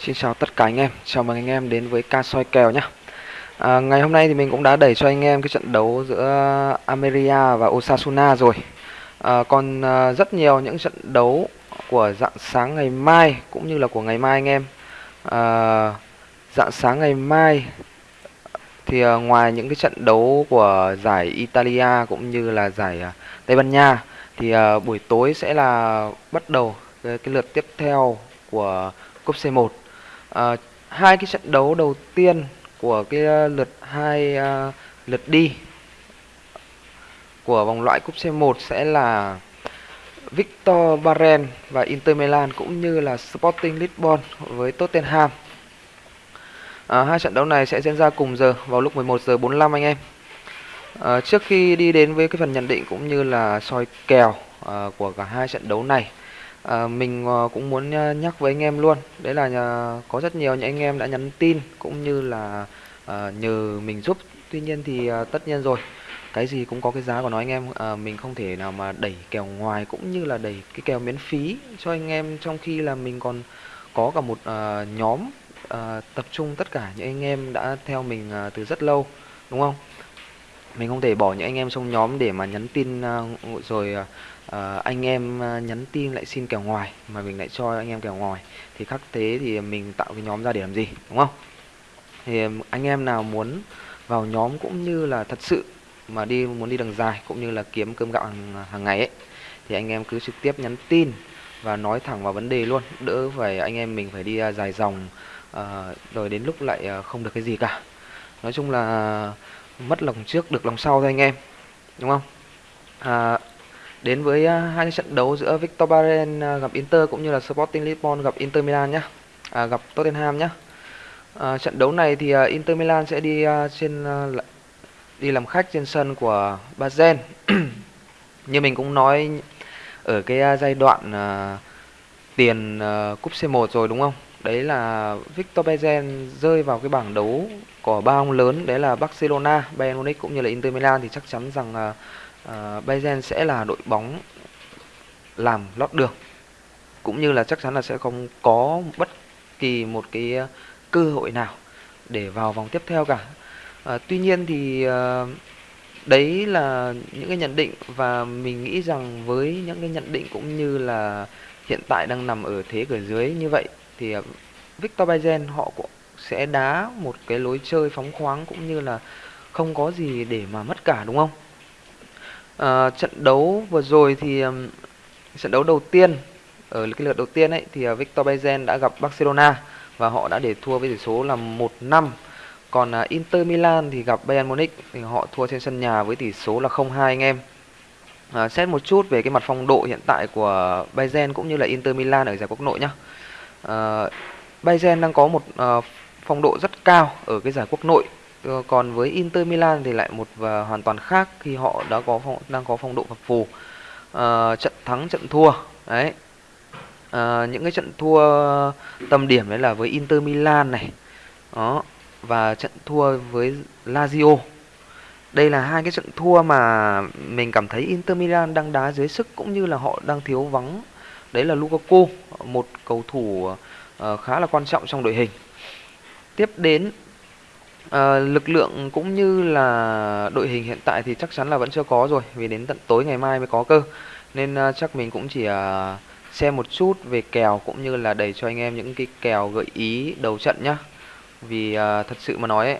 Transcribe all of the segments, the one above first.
Xin chào tất cả anh em, chào mừng anh em đến với ca soi kèo nhé. À, Ngày hôm nay thì mình cũng đã đẩy cho anh em cái trận đấu giữa Ameria và Osasuna rồi. À, Còn à, rất nhiều những trận đấu của dạng sáng ngày mai cũng như là của ngày mai anh em. À, Dạng sáng ngày mai thì à, ngoài những cái trận đấu của giải Italia cũng như là giải à, Tây Ban Nha Thì à, buổi tối sẽ là bắt đầu cái, cái lượt tiếp theo của cúp C1 à, hai cái trận đấu đầu tiên của cái ờ, lượt hai à, lượt đi của vòng loại cúp C1 sẽ là Victor Baren và Inter Milan cũng như là Sporting Lisbon với Tottenham. À, hai trận đấu này sẽ diễn ra cùng giờ vào lúc 11 giờ 45 anh em. À, trước khi đi đến với cái phần nhận định cũng như là soi kèo à, của cả hai trận đấu này À, mình ờ, cũng muốn ờ, nhắc với anh em luôn. Đấy là có rất nhiều những anh em đã nhắn tin cũng như là à, nhờ mình giúp. Tuy nhiên thì à, tất nhiên rồi cái gì cũng có cái giá của nó anh em. À, mình không thể nào mà đẩy kèo ngoài cũng như là đẩy cái kèo miễn phí cho anh em trong khi là mình còn có cả một à, nhóm à, tập trung tất cả những anh em đã theo mình à, từ rất lâu đúng không? Mình không thể bỏ những anh em trong nhóm để mà nhắn tin à, rồi à, Ờ, anh em ờ, nhắn tin lại xin kèo ngoài mà mình lại cho anh em kèo ngoài. Thì khắc thế thì mình tạo cái nhóm ra để làm gì đúng không? Thì anh em nào muốn vào nhóm cũng như là thật sự mà đi muốn đi đường dài cũng như là kiếm cơm gạo hàng, hàng ngày ấy thì anh em cứ trực tiếp nhắn tin và nói thẳng vào vấn đề luôn. Đỡ phải anh em mình phải đi à, dài dòng uh, rồi đến lúc lại không được cái gì cả. Nói chung là mất lòng trước được lòng sau thôi anh em đúng không? À, đến với à, hai hai trận đấu giữa Victor Baren à, gặp Inter cũng như là Sporting Lisbon gặp Inter Milan nhé à, gặp Tottenham nhé à, trận đấu này thì à, Inter Milan sẽ đi uh, trên uh, đi làm khách trên sân của Basel. Như mình cũng nói ở cái uh, giai đoạn uh, tiền uh, cúp C1 rồi đúng không? Đấy là Victor Bezen rơi vào cái bảng đấu của ba ông lớn đấy là Barcelona, Bayern Munich cũng như là Inter Milan thì chắc chắn rằng uh, Ờ, uh, Bayern sẽ là đội bóng làm lót đường cũng như là chắc chắn là sẽ không có bất kỳ một cái ờ, cơ hội nào để vào vòng tiếp theo cả. À, tuy nhiên thì uh, đấy là những cái nhận định và mình nghĩ rằng với những cái nhận định cũng như là hiện tại đang nằm ở thế cửa dưới như vậy thì uh, Victor Bayern họ cũng sẽ đá một cái lối chơi phóng khoáng cũng như là không có gì để mà mất cả đúng không? À, trận đấu vừa rồi thì um, trận đấu đầu tiên ở cái lượt đầu tiên ấy thì uh, Victor Bayern đã gặp Barcelona và họ đã để thua với tỷ số là 1-5. Còn uh, Inter Milan thì gặp Bayern Munich thì họ thua trên sân nhà với tỷ số là 0-2 anh em. À, xét một chút về cái mặt phong độ hiện tại của Bayern cũng như là Inter Milan ở giải quốc nội nhá. À, Bayern đang có một à, phong độ rất cao ở cái giải quốc nội Ờ, còn với Inter Milan thì lại một và hoàn toàn khác khi họ đã có phong, đang có phong độ phập phù. À, trận thắng trận thua đấy. À, những cái trận thua tầm điểm đấy là với Inter Milan này đó và trận thua với Lazio. Đây là hai cái trận thua mà mình cảm thấy Inter Milan đang đá dưới sức cũng như là họ đang thiếu vắng. Đấy là Lukaku một cầu thủ uh, khá là quan trọng trong đội hình. Tiếp đến À, lực lượng cũng như là đội hình hiện tại thì chắc chắn là vẫn chưa có rồi vì đến tận tối ngày mai mới có cơ. Nên uh, chắc mình cũng chỉ uh, xem một chút về kèo cũng như là đẩy cho anh em những cái kèo gợi ý đầu trận nhá. Vì uh, thật sự mà nói ấy,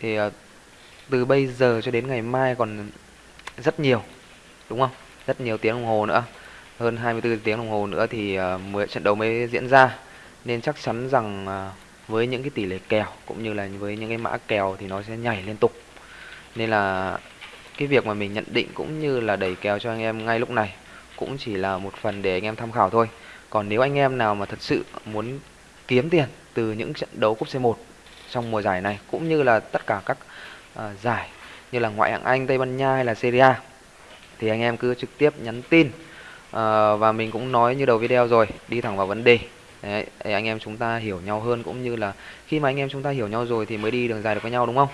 thì uh, từ bây giờ cho đến ngày mai còn rất nhiều đúng không? Rất nhiều tiếng đồng hồ nữa. Hơn 24 tiếng đồng hồ nữa thì mới trận đấu mới diễn ra. Nên chắc chắn rằng uh, với những cái tỷ lệ kèo cũng như là với những cái mã kèo thì nó sẽ nhảy liên tục. Nên là cái việc mà mình nhận định cũng như là đẩy kèo cho anh em ngay lúc này cũng chỉ là một phần để anh em tham khảo thôi. Còn nếu anh em nào mà thật sự muốn kiếm tiền từ những trận đấu cúp C1 trong mùa giải này cũng như là tất cả các uh, giải như là ngoại hạng Anh, Tây Ban Nha hay là Serie A thì anh em cứ trực tiếp nhắn tin. Uh, và mình cũng nói như đầu video rồi đi thẳng vào vấn đề. Đấy, để anh em chúng ta hiểu nhau hơn cũng như là khi mà anh em chúng ta hiểu nhau rồi thì mới đi đường dài được với nhau đúng không?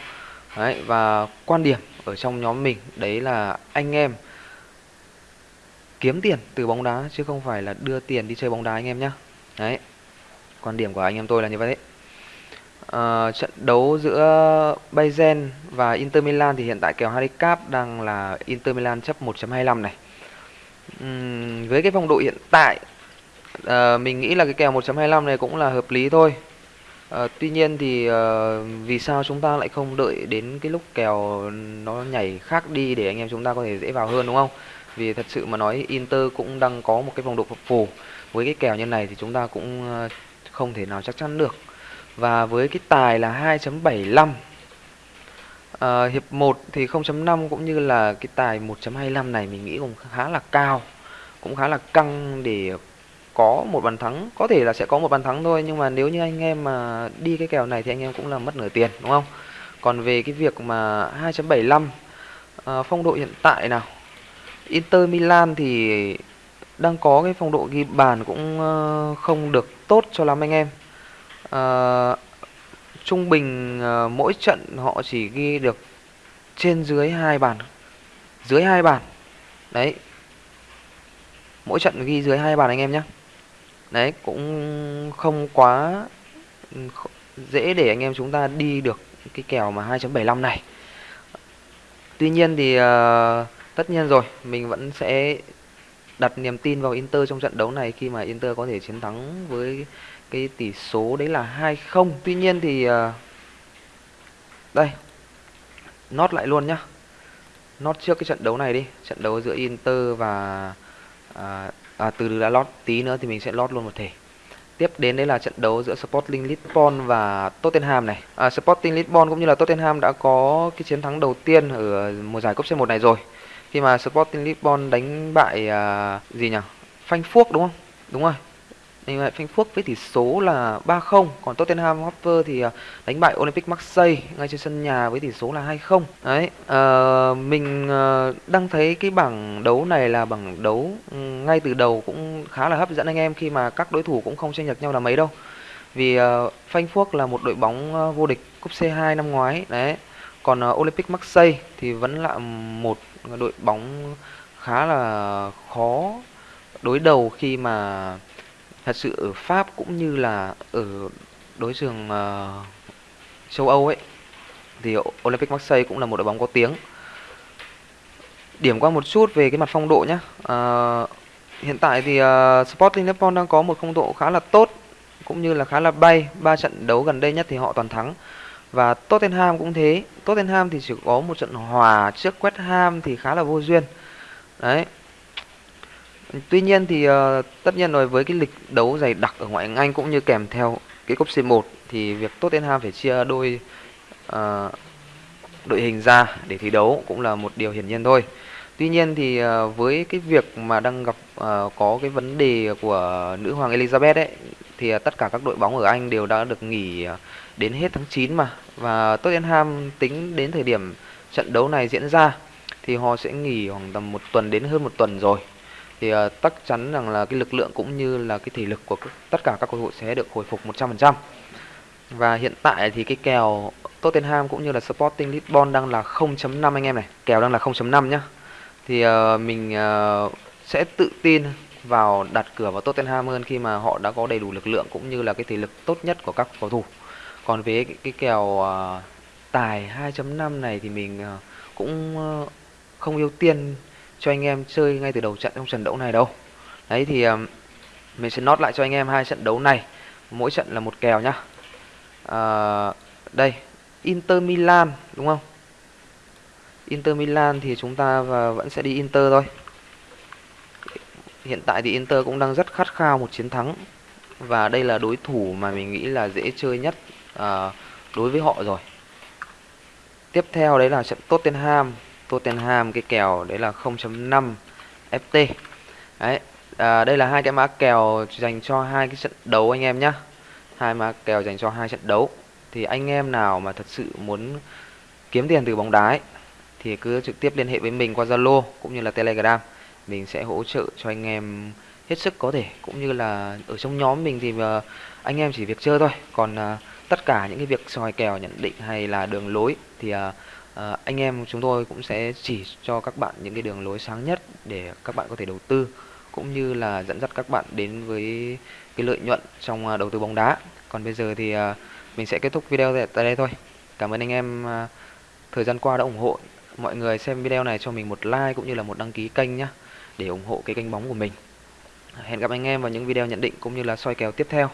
Đấy, và quan điểm ở trong nhóm mình đấy là anh em kiếm tiền từ bóng đá chứ không phải là đưa tiền đi chơi bóng đá anh em nhé. Đấy. quan điểm của anh em tôi là như vậy uh, trận đấu giữa Bayern và Inter Milan thì hiện tại kèo handicap đang là Inter Milan chấp 1.25 này uhm, với cái phong độ hiện tại à, mình nghĩ là cái kèo 1.25 này cũng là hợp lý thôi À, tuy nhiên thì à, vì sao chúng ta lại không đợi đến cái lúc kèo nó nhảy khác đi để anh em chúng ta có thể dễ vào hơn đúng không? Vì thật sự mà nói Inter cũng đang có một cái vòng độ phập phù với cái kèo như này thì chúng ta cũng không thể nào chắc chắn được. Và với cái tài là 2.75 à, hiệp 1 thì 0.5 cũng như là cái tài 1.25 này mình nghĩ cũng khá là cao, cũng khá là căng để có một bàn thắng có thể là sẽ có một bàn thắng thôi nhưng mà nếu như anh em mà đi cái kèo này thì anh em cũng là mất nửa tiền đúng không? Còn về cái việc mà 2.75 à, phong độ hiện tại nào? Inter Milan thì đang có cái phong độ ghi bàn cũng ờ, không được tốt cho lắm anh em. À, trung bình ờ, mỗi trận họ chỉ ghi được trên dưới hai bàn dưới hai bàn. Đấy. Mỗi trận ghi dưới hai bàn anh em nhé đấy cũng không quá dễ để anh em chúng ta đi được cái kèo mà 2.75 này. Tuy nhiên thì uh, tất nhiên rồi mình vẫn sẽ đặt niềm tin vào Inter trong trận đấu này khi mà Inter có thể chiến thắng với cái tỷ số đấy là 2-0 tuy nhiên thì uh, đây nốt lại luôn nhá. Nốt trước cái trận đấu này đi trận đấu giữa Inter và uh, à, từ từ đã lót tí nữa thì mình sẽ lót luôn một thể. Tiếp đến đây là trận đấu giữa Sporting Lisbon và Tottenham này. À, Sporting Lisbon cũng như là Tottenham đã có cái chiến thắng đầu tiên ở mùa giải cúp C1 này rồi. Khi mà Sporting Lisbon đánh bại à, gì nhỉ? Phanh phuốc đúng không? Đúng rồi đánh bại Frankfurt với tỷ số là 3-0 còn Tottenham Hotspur thì à, đánh bại Olympic Marseille ngay trên sân nhà với tỷ số là 2-0 đấy uh, mình ờ, đang thấy cái bảng đấu này là bảng đấu ngay từ đầu cũng khá là hấp dẫn anh em khi mà các đối thủ cũng không chênh lệch nhau là mấy đâu. Vì ờ, uh, Frankfurt là một đội bóng uh, vô địch cúp C2 năm ngoái đấy. Còn uh, Olympic Marseille thì vẫn là một đội bóng khá là khó đối đầu khi mà thật sự ở Pháp cũng như là ở đối trường uh, ờ, châu Âu ấy thì Olympic Marseille cũng là một đội bóng có tiếng. Điểm qua một chút về cái mặt phong độ nhé. Uh, ờ, hiện tại thì uh, Sporting Lisbon đang có một phong độ khá là tốt cũng như là khá là bay. Ba trận đấu gần đây nhất thì họ toàn thắng. Và Tottenham cũng thế. Tottenham thì chỉ có một trận hòa trước West Ham thì khá là vô duyên. Đấy, Tuy nhiên thì uh, tất nhiên rồi với cái lịch đấu dày đặc ở ngoại hạng Anh cũng như kèm theo cái cúp C1 thì việc Tottenham phải chia đôi uh, đội hình ra để thi đấu cũng là một điều hiển nhiên thôi. Tuy nhiên thì uh, với cái việc mà đang gặp uh, có cái vấn đề của nữ hoàng Elizabeth ấy thì uh, tất cả các đội bóng ở Anh đều đã được nghỉ uh, đến hết tháng 9 mà và Tottenham tính đến thời điểm trận đấu này diễn ra thì họ sẽ nghỉ khoảng tầm một tuần đến hơn một tuần rồi thì uh, chắc chắn rằng là cái lực lượng cũng như là cái thể lực của tất cả các cầu thủ sẽ được hồi phục 100%. Và hiện tại thì cái kèo Tottenham cũng như là Sporting Lisbon đang là 0.5 anh em này, kèo đang là 0.5 nhá. Thì uh, mình uh, sẽ tự tin vào đặt cửa vào Tottenham hơn khi mà họ đã có đầy đủ lực lượng cũng như là cái thể lực tốt nhất của các cầu thủ. Còn với cái, cái kèo uh, tài 2.5 này thì mình uh, cũng uh, không ưu tiên cho anh em chơi ngay từ đầu trận trong trận đấu này đâu. Đấy thì mình sẽ nốt lại cho anh em hai trận đấu này. Mỗi trận là một kèo nhá. À, đây Inter Milan đúng không? Inter Milan thì chúng ta vẫn sẽ đi Inter thôi. Hiện tại thì Inter cũng đang rất khát khao một chiến thắng. Và đây là đối thủ mà mình nghĩ là dễ chơi nhất à, đối với họ rồi. Tiếp theo đấy là trận Tottenham. Tottenham cái kèo đấy là 0.5 FT đấy à, đây là hai cái mã kèo dành cho hai cái trận đấu anh em nhá. Hai mã kèo dành cho hai trận đấu. Thì anh em nào mà thật sự muốn kiếm tiền từ bóng đá ấy, thì cứ trực tiếp liên hệ với mình qua Zalo cũng như là Telegram. Mình sẽ hỗ trợ cho anh em hết sức có thể cũng như là ở trong nhóm mình thì à, anh em chỉ việc chơi thôi. Còn à, tất cả những cái việc soi kèo nhận định hay là đường lối thì uh, à, anh em chúng tôi cũng sẽ chỉ cho các bạn những cái đường lối sáng nhất để các bạn có thể đầu tư cũng như là dẫn dắt các bạn đến với cái lợi nhuận trong ờ, đầu tư bóng đá. Còn bây giờ thì à, mình sẽ kết thúc video tại đây thôi. Cảm ơn anh em à, thời gian qua đã ủng hộ. Mọi người xem video này cho mình một like cũng như là một đăng ký kênh nhé để ủng hộ cái kênh bóng của mình. Hẹn gặp anh em vào những video nhận định cũng như là soi kèo tiếp theo.